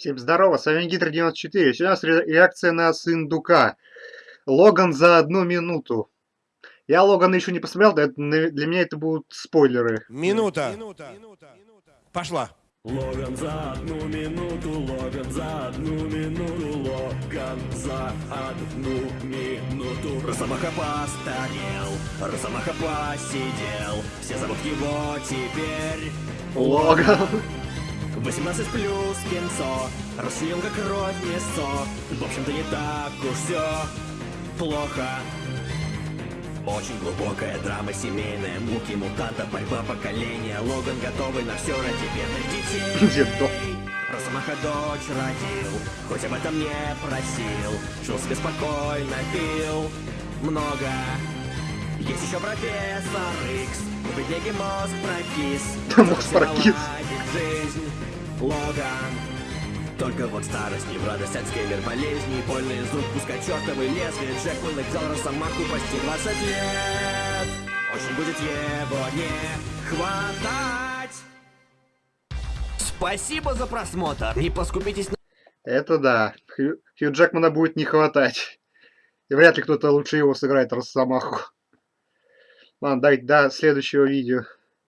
Всем здорово, с вами Гидр 94. Сегодня у нас реакция на Сындука. Логан за одну минуту. Я Логана еще не посмотрел, для меня это будут спойлеры. Минута. Пошла. Логан за одну минуту, Логан за одну минуту, Логан за одну минуту. Росомаха постарел, Росомаха посидел, все зовут его теперь Логан. 18 плюс кинцо, расслем как кровь мясо. В общем-то не так уж все плохо. Очень глубокая драма семейная, муки мутанта, борьба поколения. Логан готовый на все ради бедных детей. Росомаха дочь родил, хоть об этом не просил. Жил себе спокойно, пил много. Есть еще профессор Икс, у бедняги мозг прокис. Мозг прокис. Жизнь Логан. Только вот старость не в радость, Альцгеймер болезни Больно из рук пускать чертовы лезвия Джек взял Росомаху почти 20 лет Очень будет его не хватать Спасибо за просмотр, не поскупитесь на... Это да, Хью, Хью Джекмана будет не хватать. И вряд ли кто-то лучше его сыграет Росомаху. Ладно, дай до следующего видео.